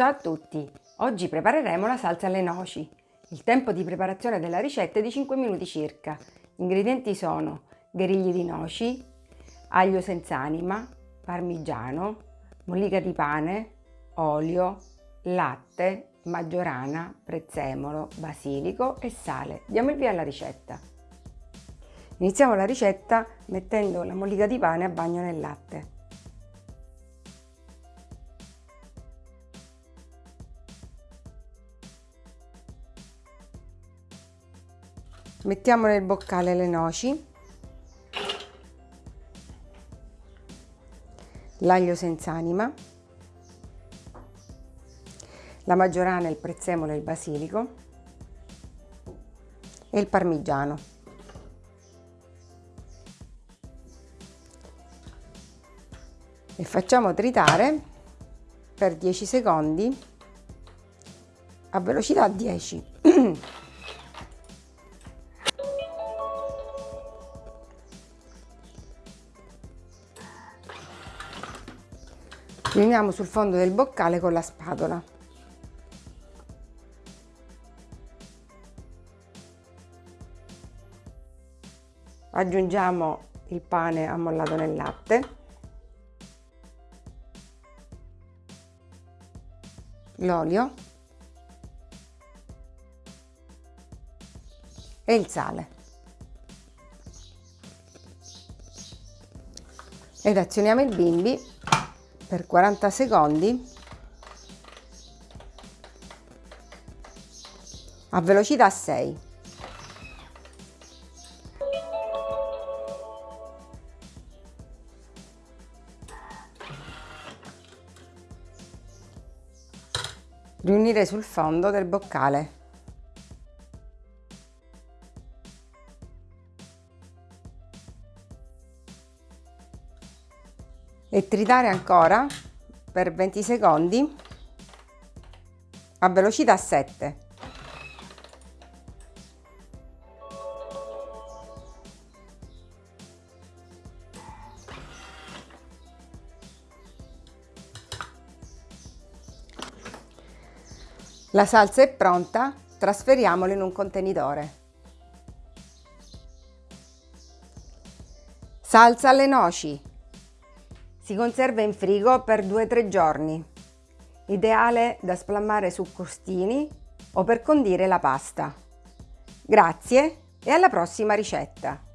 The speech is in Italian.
Ciao a tutti! Oggi prepareremo la salsa alle noci. Il tempo di preparazione della ricetta è di 5 minuti circa. Gli ingredienti sono gherigli di noci, aglio senza anima, parmigiano, mollica di pane, olio, latte, maggiorana, prezzemolo, basilico e sale. Diamo il via alla ricetta. Iniziamo la ricetta mettendo la mollica di pane a bagno nel latte. Mettiamo nel boccale le noci, l'aglio senza anima, la maggiorana, il prezzemolo e il basilico e il parmigiano. E facciamo tritare per 10 secondi a velocità 10. Riuniamo sul fondo del boccale con la spatola. Aggiungiamo il pane ammollato nel latte, l'olio e il sale. Ed azioniamo il bimbi per 40 secondi a velocità 6. Riunire sul fondo del boccale. E tritare ancora per 20 secondi a velocità 7. La salsa è pronta, trasferiamola in un contenitore. Salsa alle noci. Si conserva in frigo per 2-3 giorni. Ideale da spalmare su costini o per condire la pasta. Grazie e alla prossima ricetta!